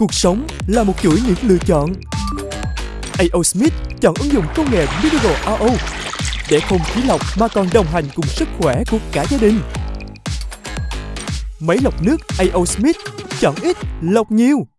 Cuộc sống là một chuỗi những lựa chọn. AO Smith chọn ứng dụng công nghệ Mineral RO để không khí lọc mà còn đồng hành cùng sức khỏe của cả gia đình. Máy lọc nước AO Smith chọn ít, lọc nhiều.